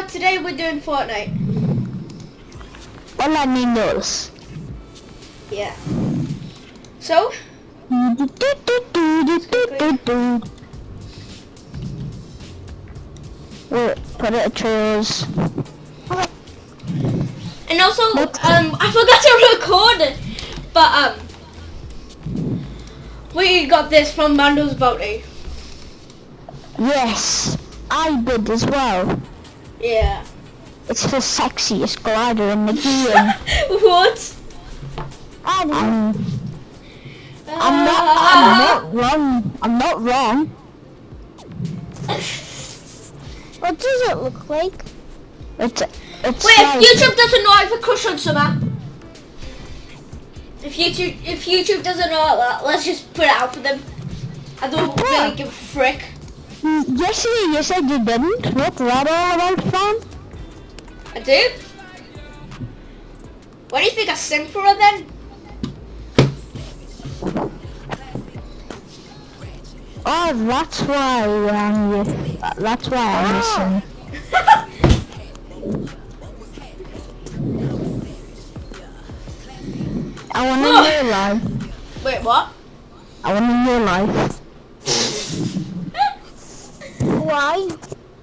so today we're doing Fortnite. Me knows. Yeah. So, Wait, put it trails. and also, um, I forgot to record it, but um, we got this from Mando's Bounty. Yes, I did as well. Yeah. It's the sexiest glider in the game. what? I um, I'm not. I'm not wrong. I'm not wrong. What does it look like? It's. It's Wait, like, if YouTube doesn't know I have a crush on Summer. If YouTube, if YouTube doesn't know that, let's just put it out for them. I don't really give a frick. Yesterday you said you didn't. What's that all about, fam? I do. What do you think I sing for her then? Oh, that's why um, you, that's why I'm listening. I want to know life. Wait, what? I want to life. Why?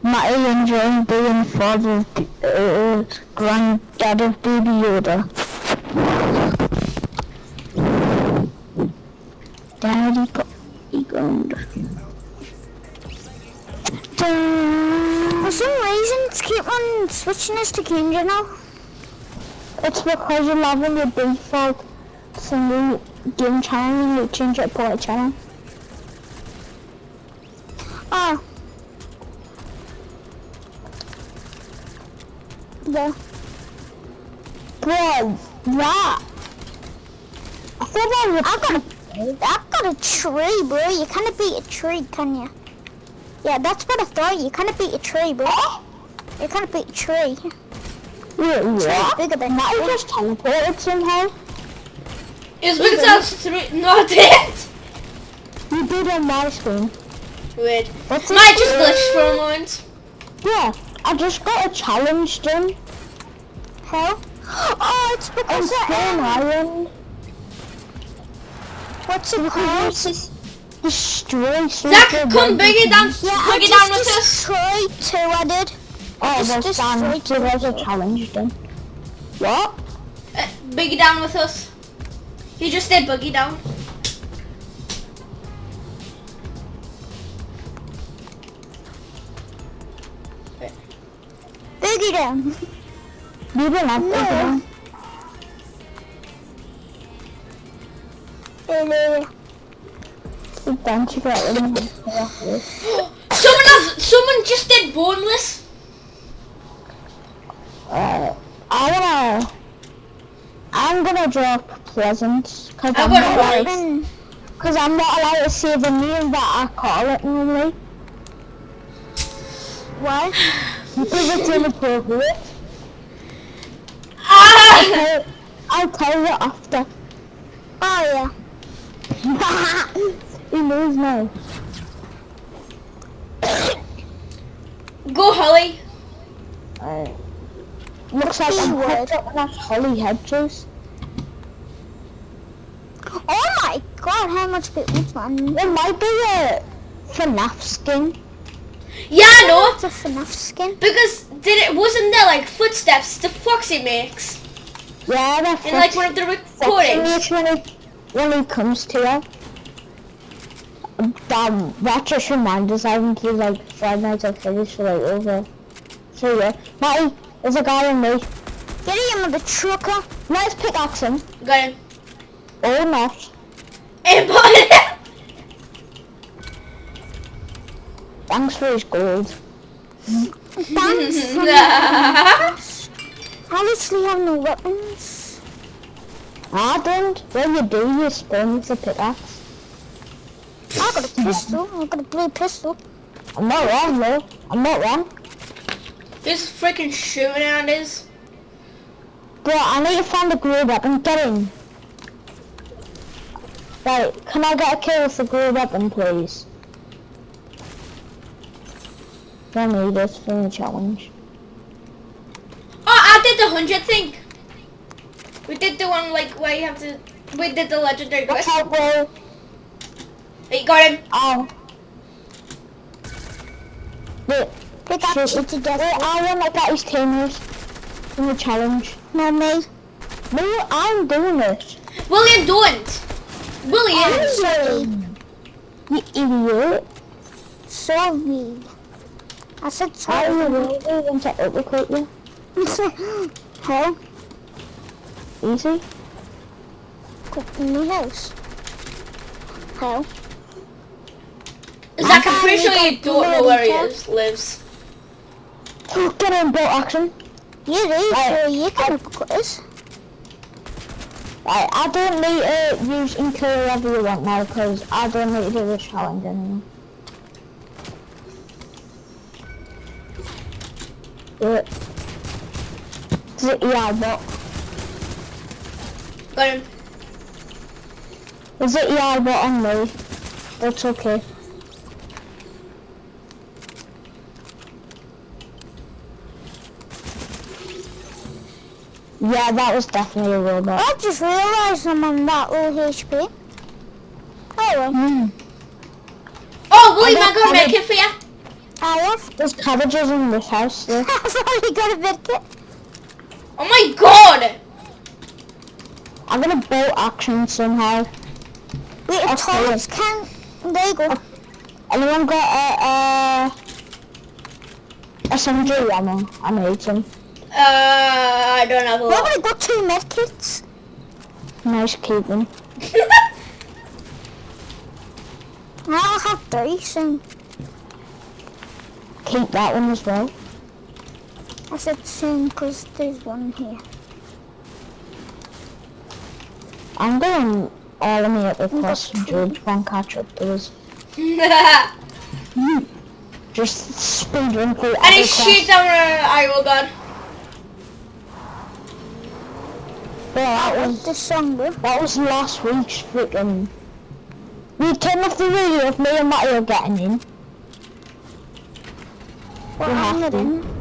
Matty enjoying being father uh, granddad of Baby Yoda. Daddy got he gone. For some reason, it's keep on switching us to Kendra now. It's because you're loving your default single game channel and you change it to play channel. Oh. Yeah. Bro, that. I thought that was I've got a, I've got a tree, bro. You can't beat a tree, can you? Yeah, that's what I thought. You can't beat a tree, bro. Eh? You can't beat a tree. Wait, Tree's what? bigger than Matty tree. just teleported somehow. It's because I was three. No, I didn't. You did on my screen. Weird. What's Might just glitched for a moment. Yeah, I just got a challenge done. How? Oh, it's because of Stone Island. What's it called? destroy Zach, come bring it down. Yeah, I bring it down with us. destroyed two. I did. Oh, just well, destroyed Dan, there was a challenge done. What? Uh, boogie down with us. You just did boogie down. Boogie down. You didn't have to No. do Hello. it. Dan, you got rid of it. Someone has. Someone just did boneless. Uh, I wanna... I'm gonna drop Pleasant. Cause I I'm, got not White. allowed, cause I'm not allowed to say the name that I call it normally. Why? Because it's inappropriate. Ah! I'll, I'll tell you after. Oh yeah. he knows now. Go, Holly. Alright. Looks like I'm Keyword. hooked up with that Holly head. Oh my god, how much bit was man? There might be a FNAF skin. Yeah, I know. It's a FNAF skin. Because did it wasn't there like footsteps the Foxy makes Yeah, that's in like one of the recordings. when he, when he comes to you. Damn, that just reminds us I haven't played like Five Nights at Freddy's for like over three years. Matty, there's a guy in me. Get him with the trucker. Let's pickaxe him. Got him. Or not. And put it. Thanks for his gold. Thanks. I have no weapons. I don't. When you do, you spawn with the pickaxe. I got a pistol. I got a blue pistol. I'm not wrong though. I'm not wrong. Who's freaking shooting at us? Bro, I need to find a glue weapon. Get in. Right, can I get a kill with the glue weapon, please? I need this for the challenge. Oh, I did the hundred thing. We did the one like where you have to. We did the legendary Watch quest. out, bro. Hey, got him. Ow. Wait, We got Shoot. you together. wait, I want to get his teammates in the challenge. No, me. No, I'm doing it. William, don't. William. Sorry. You idiot. Sorry. I said How sorry. are you really going to uppercut you? Huh? Easy. Cook in the house. How? Zach, I'm pretty I sure you don't know where he is, lives. Get in bolt action. You do, Right. so you can uppercut us. Right, I don't need to use and kill whoever you want now because I don't need to do this challenge anymore. Yeah, but Got him. is it yeah, but on me? That's okay. Yeah, that was definitely a robot. I just realised I'm on that low HP. Oh. Mm. Oh, William, I I got a medkit for you. I have. There's cabbages in this house. I've already got a bit kit. Oh my god. I'm gonna bolt action somehow. Wait, I'll if stay Thomas can... There you go. Anyone got a uh, SMG ammo? I need some. Uh, I don't have a We're lot. gonna go two medkits. Nice keeping. I'll have three soon. Keep that one as well. I said soon because there's one here. I'm going all of me at the cross and George can catch up to us. Just speeding through and he shoots down an arrow gun. Yeah, that was song, that was last week's freaking. We turned off the video of me and Mario getting in. What You have I'm to. in.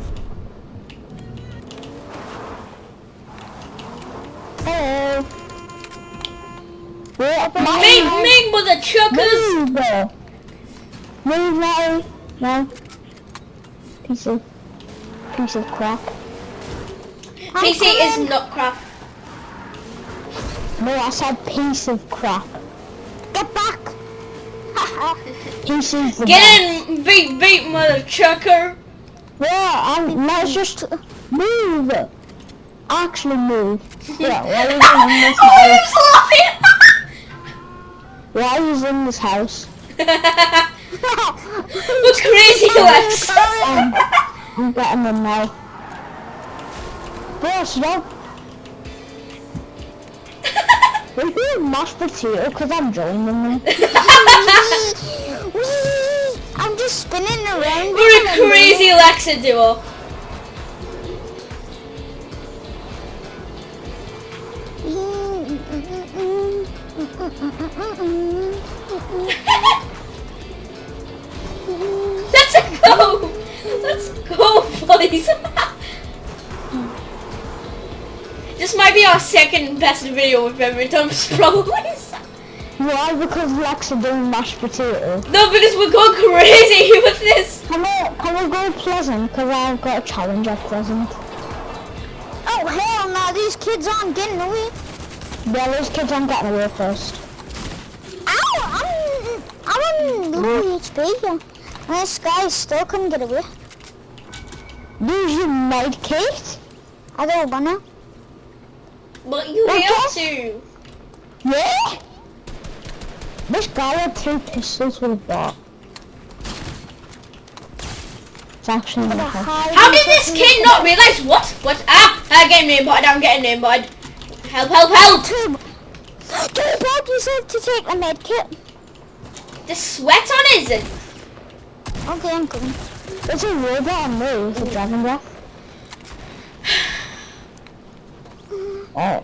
Wait, Me, me, mother chuckers. Move! Move now! No. Piece of piece of crap. PC is not crap. No, I said piece of crap. Get back! Piece of the Get in, beat, beat, mother chucker. Yeah, I'm let's just move. Actually move. Yeah, why are you in this Oh, house? Why you in this house? What's crazy, Lex? Um, I'm getting them now. Bro, stop. We're doing mashed potato because I'm joining them. I'm just spinning around. We're a crazy Lexa duo. Let's go. Let's go, boys. this might be our second best video we've ever done, probably. Why? Because Lex are doing mashed potato. No, because we're going crazy with this. Can we, can we go Pleasant? Because I've got a challenge at Pleasant. Oh hell no, these kids aren't getting away. Yeah, those kids aren't getting away first. Ow! I'm, I'm on low HP here. And this guy still couldn't get away. Use your med kit? I don't wanna. But you Okay. have to. Yeah? This guy had two pistols with a bot. It's actually With a not hard. high How did this kid not realize what? What? Ah! I'm getting named, bud. I'm getting named, bud. Help, help, help! Two. Two bodies have to take the med kit. The sweat on his. Okay, I'm coming. There's a robot on me with a dragon breath. Oh.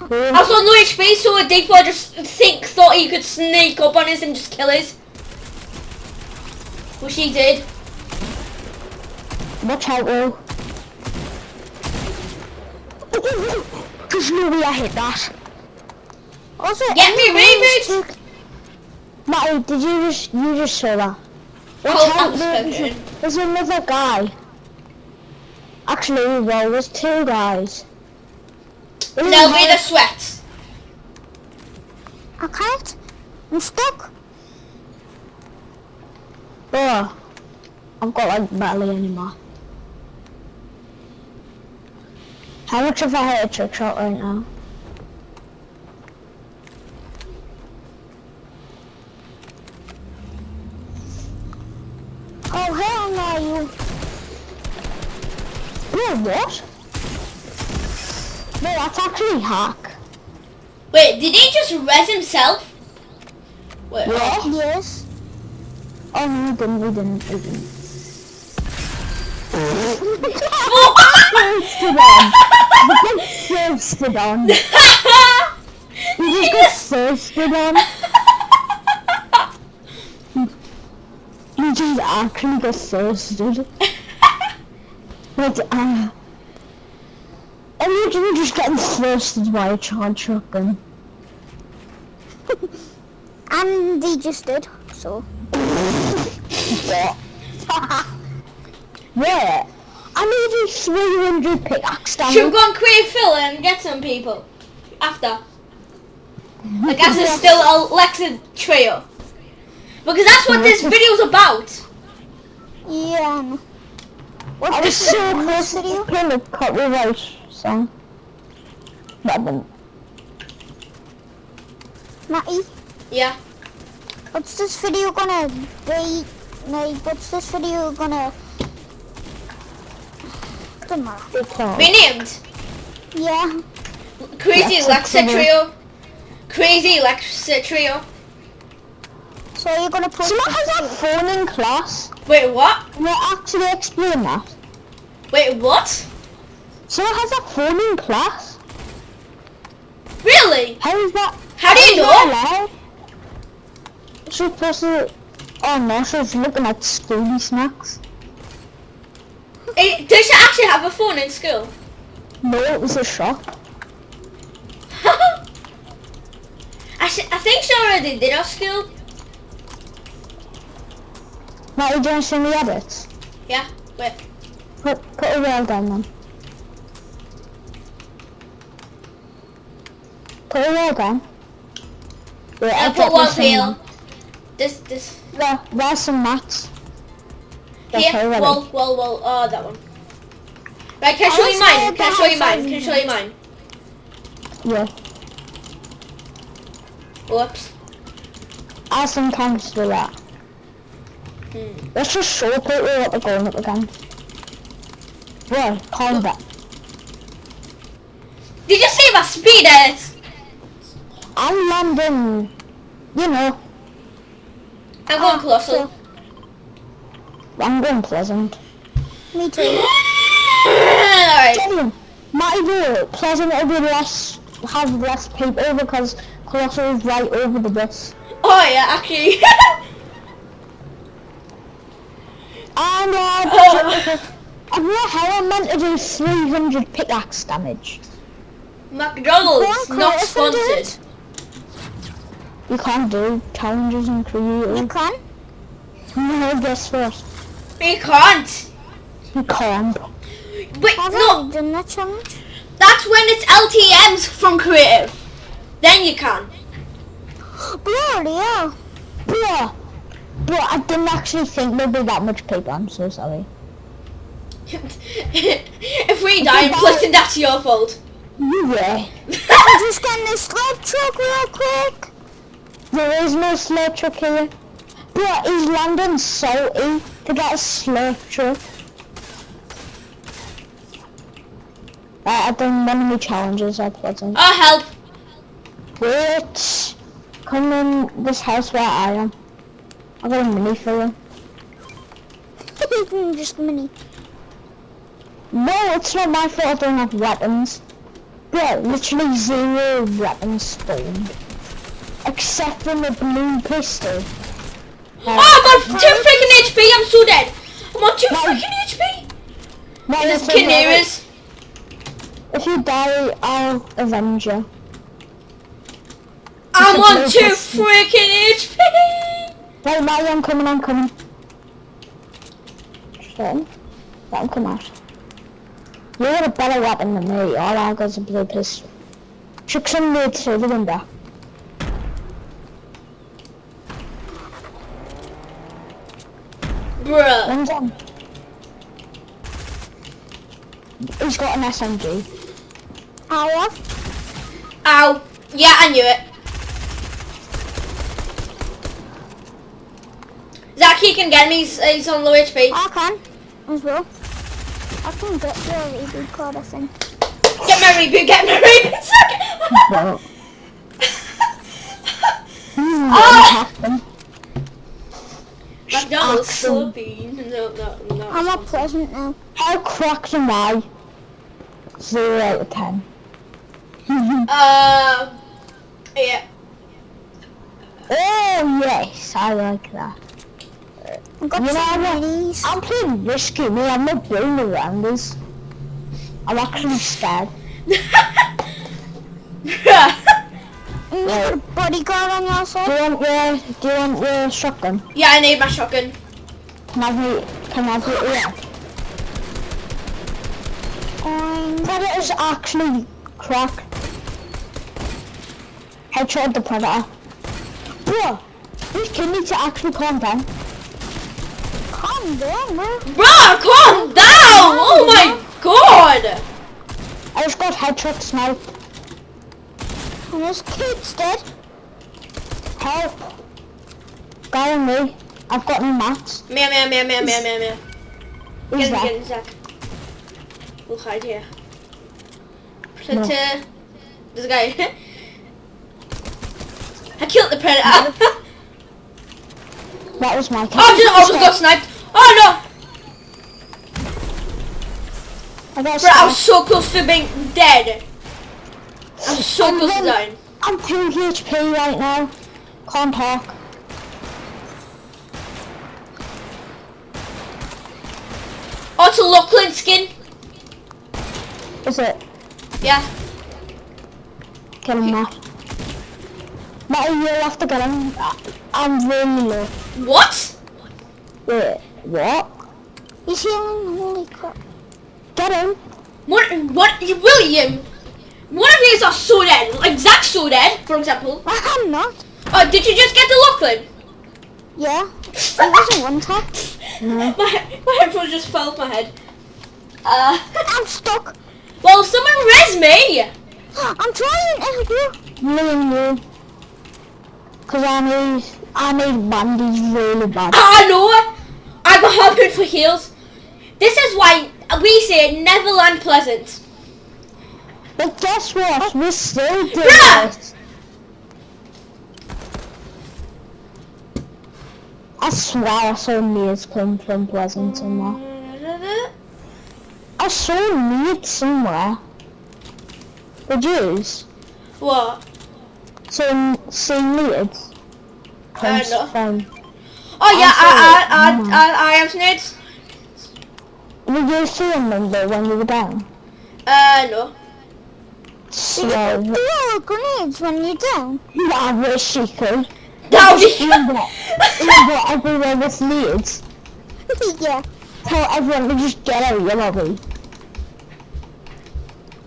I was on low HP, so a D4 just think thought he could sneak up on us and just kill us. Which he did. Watch out, Will. There's no way I hit that. Also, Get me reboot! Matty, did you just you just saw that? Oh, Watch I'm out, there- spoken. There's another guy. Actually, well, there's two guys. There's They'll be the sweats. I can't. I'm stuck. Oh, I've got like barely any more. How much have I had a trick shot right now? Oh, hell no, you. Bro, what? No, that's actually hack. Wait, did he just res himself? Wait, Yeah? Yes. Oh, no, we didn't, we didn't, we didn't. Thirsted on. Thirsted on. You just got thirsted on. You just actually got thirsted. Like, uh... Imagine just getting thirsted by a charge shotgun. And they just did, so. What? Where? I need a 300 pickaxe Should we go and create fill and get some people after? Like as it's still Alexa trio. Because that's what this video's about. Yeah. What's I was this so in close this to video? playing a copyright song. But I didn't. Matty, Yeah. what's this video gonna be? Like, what's this video gonna? Doesn't matter. Because Be named Yeah. Crazy Alexa Alexa Trio. trio. Crazy Alexa trio. So you're gonna put. Someone has a phone in class. Wait, what? Can I actually explain that? Wait, what? Someone has a phone in class. Really? How is that? How do you is know? that allowed? She's supposed to. Oh no, she's looking at schooly snacks. Eh, Does she actually have a phone in school? No, it was a shop. I, sh- I think she already did at school. Now you don't see me edits. Yeah. Wait. Put put a rail down then. Put a rail down. Wait, I'll I'll put one this peel. This, this. There, there's some mats. Okay, Here. well, well, wall. Oh, that one. Right, can I show I you mine? Can I show you mine? Can I show you mine? Yeah. Whoops. I sometimes do that. Hmm. Let's just show people what they're going up against. Right, combat. Did you see my speed edit? I'm landing, you know, I'm going closer. I'm going pleasant. Me too. Alright. Might be pleasant will be less, have less people because Colossal is right over the bus. Oh yeah, actually. And uh, Oh. I don't know how I'm meant to do 300 pickaxe damage. McDonald's not Chris, and do it. sponsored. You can't do challenges and You can. No, guess what? We can't. You can't. Wait, Have no. I done that challenge? That's when it's LTMs from creative. Then you can. Bloody hell. Bro, bro, I didn't actually think there'd be that much paper. I'm so sorry. if we die in Clifton, that's your fault. Yeah. I'm just getting this sled truck real quick. There is no slurp truck here. Bro, he's landing salty to get a slurp truck. I've done one of my challenges at present. Oh, help. Wait. Come in this house where I am. I've got a mini for you. just a mini. No, it's not my fault I don't have weapons. Bro, literally zero weapons spawned. Except for the blue pistol. Oh, I'm on two freaking HP. I'm so dead. I'm on two freaking HP. No, There's it's alright. Canaries. If you die, I'll avenge you. I'm on two freaking HP. Right, Maddie, I'm coming, I'm coming. Shit. Let him come out. You got a better weapon than me. All I got is a blue pistol. Chuck some loot through the window. Bruh. One's on. He's got an SMG. I have. Ow. Yeah, I knew it. Zach, he can get me. He's, he's on low HP. I can as well. I can get your reboot card, I think. Get my reboot. Get my reboot. Zach. Well, Ah! McDonald's Axel. Philippine. No, no, no. I'm not present now. How cracked am I? Zero out of ten. Uh, yeah. Oh yes, I like that. I've got You know some what? minis. I'm playing risky, me. I'm not going around this. I'm actually scared. bodyguard on your Do side? you want your Do you want your shotgun? yeah, I need my shotgun. Can I have it? Can I have it? Yeah. Um, Predator's actually cracked. Headshot the predator. Bro, this kid needs to actually calm down. calm down, man. Bruh, calm down. Oh my god. I just got headshot snipe. And this kid's dead. Help! Guy on me. I've got no mats. Meow, meow, meow, meow, meow, meow, meow. Who's Get that? get Zach. We'll hide here. Predator. There's a guy. I killed the predator. That was my oh, I just, I just got sniped. Oh I got no! Bro, I was so close to being dead. I'm so I'm close to dying. I'm 2 HP right now. Can't talk. Oh, it's a Lachlan skin. Is it? Yeah. Get him, Matt. Matty, you'll have to get him. I- I'm really low. What? Wait, what? He's healing. Holy crap. Get him. What? What? William? One of these are so dead. Like Zach's so dead, for example. I'm not. Oh, did you just get the Lachlan? Yeah. It wasn't one tap. No. My, my headphones just fell off my head. Uh, I'm stuck. well, someone res me. I'm trying to help you. Me and you. Cause I need, I need bandies really bad. I know. I got harpoon for heals. This is why we say Neverland pleasant. But guess what? We're still doing Bruh! it. I swear I saw Needs come from Pleasant somewhere. I saw Needs somewhere. Did you? What? So, see Needs? Uh, no. from, Oh yeah, I I saw. I I, I have snakes. Did you see them though when you were down? Uh no. So, Do all grenades when you're down? I wish you could. Now Remember, remember everywhere with Needs? yeah. Tell everyone to just get out of your lobby.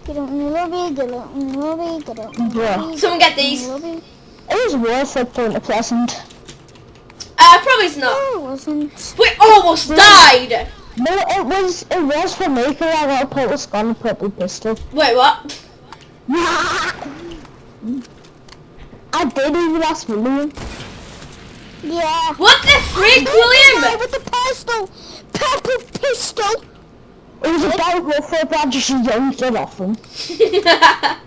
Get out in the lobby, get out in the lobby, get out in the lobby. Someone get get these. the. It was worth it going to Pleasant. Uh, probably it's not. No, it wasn't. We almost died. No, it was it was for me 'cause I got a purple skull and a purple pistol. Wait, what? I did even ask William. Yeah. What the freak, Guy William? with the pistol. Purple pistol. It was about Ruffle, but I just yanked it off him.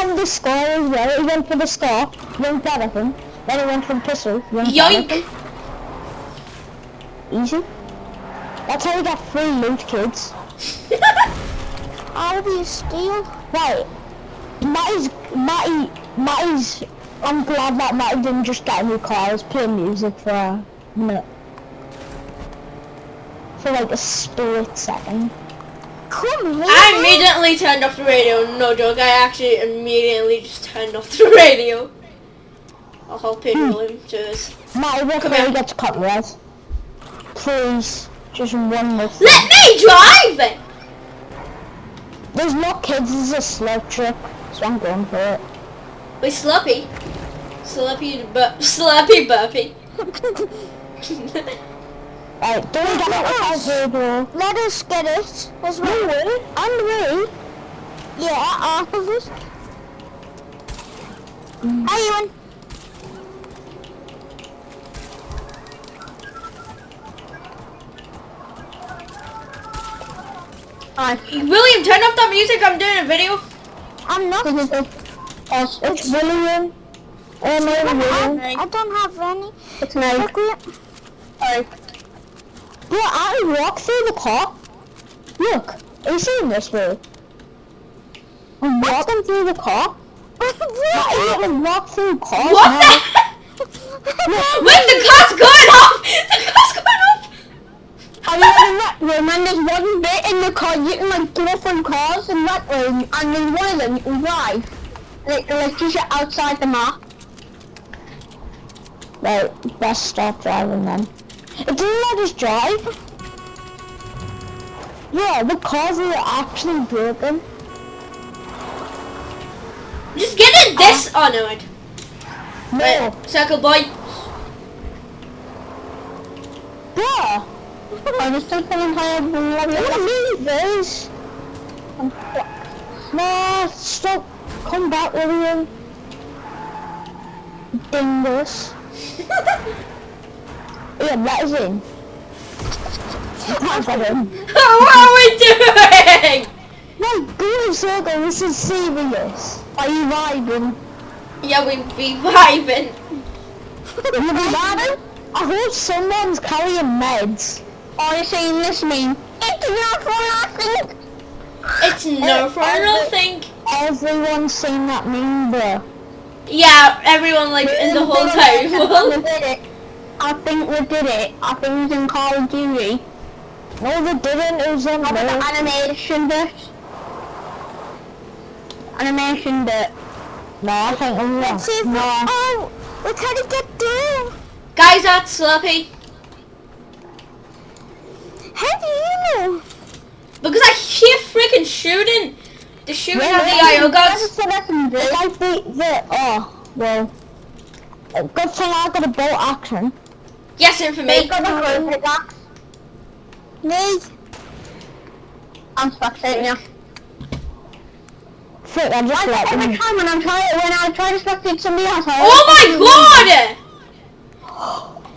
And the score as well. He went for the score, yanked that off him. Then he went for the pistol, yanked that off Yoink. him. Easy. That's how you get free loot, kids. How do you steal? Right. Matty's, Matty, Matty's, I'm glad that Matty didn't just get a new car. I was playing music for a minute. For like a split second. Come here. I immediately turned off the radio. No joke. I actually immediately just turned off the radio. I'll help people him to this. Matty, what Come can I get to copyright? Please, just one more thing. Let me drive it. There's no kids, there's a slow trip, so I'm going for it. Wait, Sloppy. Sloppy, bur- Sloppy burpee. Right, don't get it without radio. Let us get it as No well. way, on the way. Yeah, all of us. How you in? William, turn off that music. I'm doing a video. I'm not. It's, it's William. Oh no, William. I don't have any. It's me. Look, we, Sorry. Bro, I walk through the car. Look, are you seeing this, bro? I'm walking through the car. I even walk through cars What now. the heck? Wait, the car's going off. The car's going off. I mean, that room, and there's one bit in the car, you can like go from cars in that room, and in one of them you can drive. Like, like just outside the map. Right, best stop driving then. It doesn't let us drive. Yeah, the cars are actually broken. Just get in this. Oh no, wait. No. Wait, circle boy. Bruh! I was still feeling tired when I was this. No, stop. Come back, William. Dingus. Yeah, let us in. You can't get in. what are we doing? No, go in circle, this is serious. Are you vibing? Yeah, we be vibing. You vibing? I hope someone's carrying meds. Are you saying this meme? It's not for nothing. It's no for nothing. Everyone's seen that meme, bro. Yeah, everyone like in the whole entire world. did it. I think we did it. I think it was in Call of Duty. No, they didn't. It was on the animation bit. Animation bit. No, I think it was let's see no. Oh, we can't get through. Guys, that's Sloppy. How do you know? Because I hear freaking shooting. The shooting of the IO. It's like the, the, oh, well. a Good thing I got a bolt action. Yes, and for me. pickaxe. Me. I'm spectating you. Frick, I just let every time when I'm trying when I try to spectate somebody else. I Oh my god!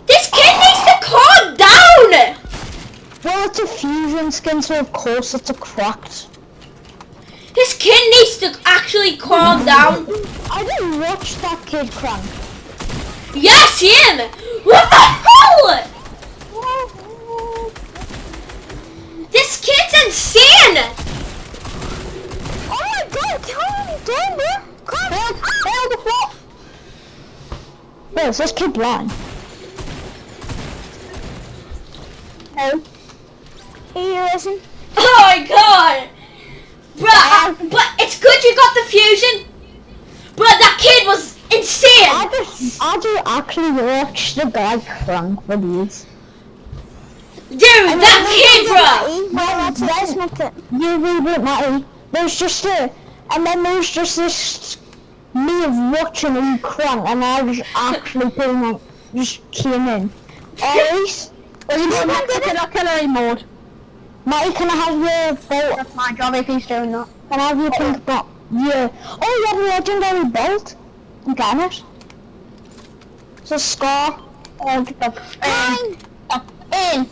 This kid needs to calm down! Well, it's a fusion skin, so of course it's a cracked. Kid needs to actually calm down. I didn't watch that kid crank. Yes, him! What the hell? This kid's insane! Oh my god, calm down, bro. Calm the flop. Wait, is this kid blind? No. Are you listen? Oh my god! Bruh, but it's good you got the fusion. Bruh, that kid was insane. I insane! just, I just actually watched the guy crank videos. Dude, that kid, bruh! Well, that's let's make it. You read it, Matty. There's just a, and then there's just this me of watching him crank, and I was actually putting like, just came in. Alright? Well, you don't have to kill killer mode. Matty, can I have your bolt? That's my job if he's doing that. Can I have your pink bolt? Yeah. Oh, you have a legendary bolt? You got it? It's a scar. Oh, get the, Fine. in.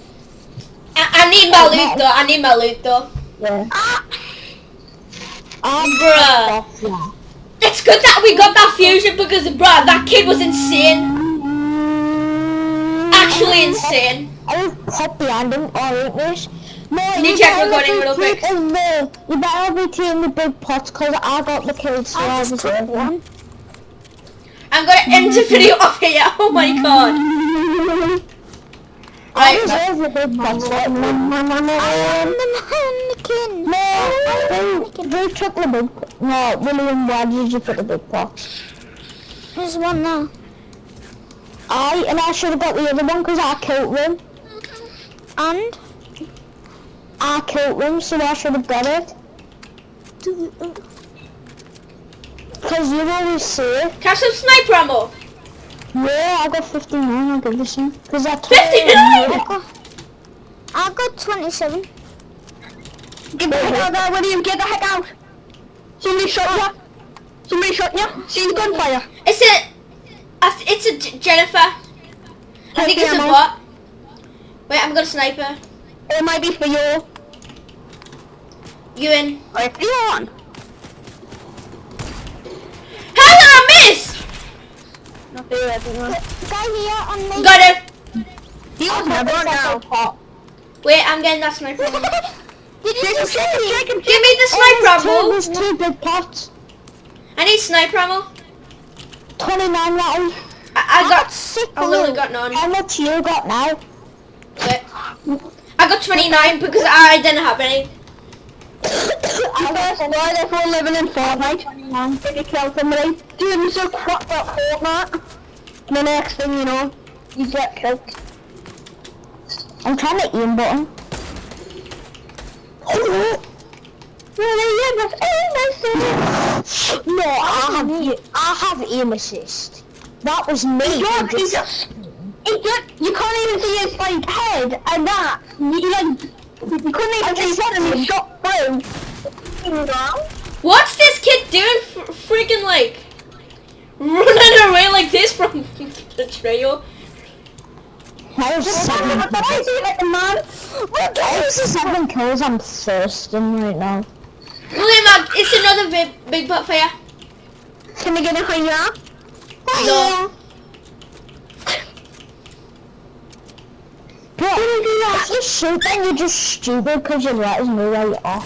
I, I need my loot though, I need my loot though. Yeah. Ah, Ah, Bruh. yeah. It's good that we got that fusion because, bruh, that kid was insane. Actually insane. I will pop behind him or English. No, Can you check better recording real quick? you better be taking the big pots because I got the kills. So I was one. I'm gonna end the video off here. Oh my god. I deserve the big pots. I am the mannequin. No, you took the big, no, William, why did you put the big box? There's one there. I, and I should have got the other one because I killed them. And? I killed them, so I should have got it. Because oh. you always say, Can I have some sniper ammo? yeah, I got 59, I'll give you some. Because I 59? I got, I got 27. Get the heck out there, William, get the heck out! Somebody shot you! Somebody shot you! See the gunfire! It's a, I th- it's a J- Jennifer. I think it's a ammo. bot. Wait, I'm gonna sniper. It might be for you. You in? Alright, you on. How did I miss? Not there, everyone. Guy here on me. Got him. He was never on now. Wait, I'm getting that sniper ammo. Did you Shake him, shake him, see? shake him, Give me the sniper ammo. there's two big pots. I need sniper ammo. 29 rattle. I, I I got. got sick I literally got none. How much you got now? Wait. I got 29 because I didn't have any. I guess why they're all living in Fortnite. If you kill somebody, dude, I'm so crap at Fortnite. And the next thing you know, you get killed. I'm trying to aim button. Really, yeah, that's aim No, I have, a- I have aim assist. That was me. Yeah, who but he just, you can't even see his like head and that. You like, you couldn't even see his head and he shot through. What's this kid doing? F- freaking like running away like this from the trail. I have seven, I see like the man. I have seven kills. I'm thirsting right now. William, it's another big, big butt for you. Can I get a higher? No. Bro, if you shoot then you're just stupid because you let us know where you are.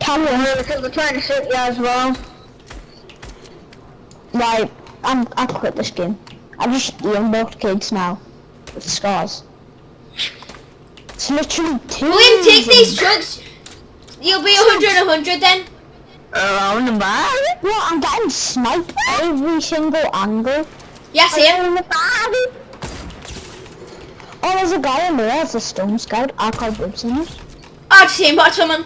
Tell me, Because we're trying to shoot you as well. right, I'm, I quit this game. I just both kids now. With scars. It's literally two. William, take these drugs. You'll be 100 100 then. Around the bar. Bro, I'm getting sniped every single angle. Yeah, see him. Around the bar. Oh, there's a guy in there, it's a stone scout. I call boobs in it. Oh, I just seen bot someone.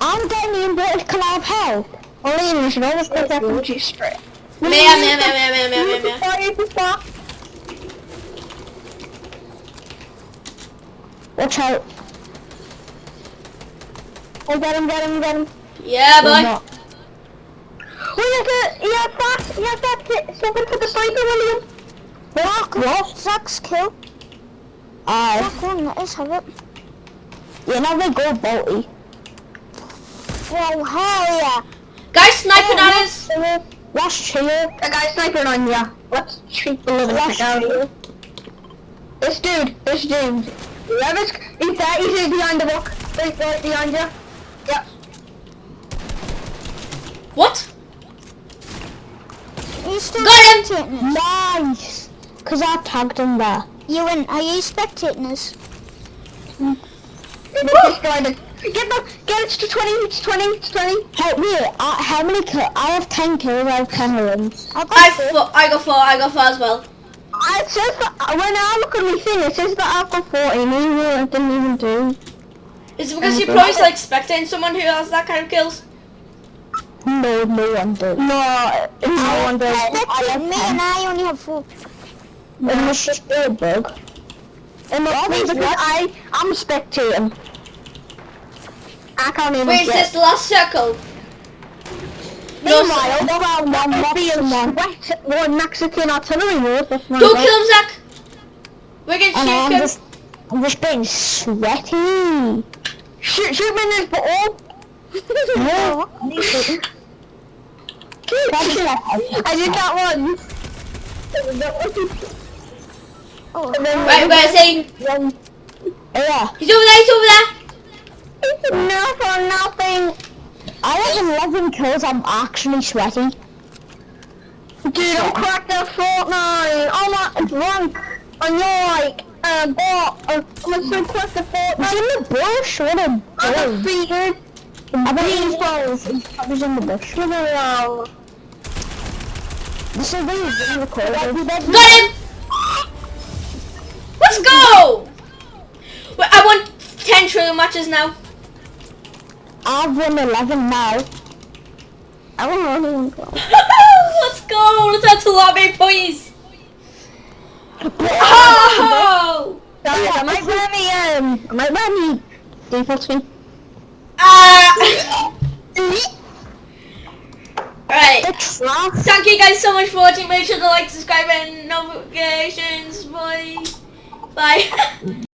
I'm getting aim button, can I have help? Only you should always take that from G spray. Meh, meh, meh, meh, meh, meh, meh, meh. Fire to stop. Watch out. Oh, get him, get him, get him. Yeah, boy. not. Oh, you have to, you have that, you have that, t- something for the sniper, William. Black. What? Kill. Aye. Black one, let us have it. You know they go bolty. Whoa, hell yeah. Guys sniping at us. Let's chill. The guy's sniping on you. Let's treat the living Let's heck out of chill. you. This dude, this dude. Whoever's, he's there, he's behind the rock. Right, right behind you. Yep. What? Are you still Got him. spectating? Nice. Cause I tagged him there. You in, are you spectating us? They just destroyed it. Get the, get it to 20, it's 20, it's 20. Help me. Uh, how many kills? I have 10 kills, I have 10 runs. I got I four. four, I got four. I got four as well. Uh, It says that, when I look at my thing, it says that I've got 40, maybe I didn't even do. Is it because you're probably like spectating someone who has that kind of kills? No, no one did. No, no one does. Spectating me and I only have four. It must just be a bug. It must because I, I'm spectating. I can't even Wait, is get this the last circle? No, Meanwhile, go around one, being one Mexican artillery mode. Don't kill him, Zach. We're gonna And shoot I'm him. just, I'm just being sweaty. Shoot, shoot me in this ball. No. I did that one. Oh, Right, where is he? Yeah, He's over there. He's over there. No for nothing. I have 11 kills, I'm actually sweaty. Dude, I'm cracked at Fortnite. I'm not drunk. And you're like, uh, bot. Uh, I'm so cracked at It's Fortnite. in the bush, what a I'm bush. defeated. I believe he's twelve. He's probably in the bush. Give it around. This is being recorded. Got him! Let's go! Wait, I won 10 trillion matches now. I've won eleven now. I know anyone. Let's go! Let's add to lobby, please! Oh! Guys, I might wear me, um, I might wear me default skin. Ah! Alright. Thank you guys so much for watching. Make sure to like, subscribe, and notifications. Bye. Bye.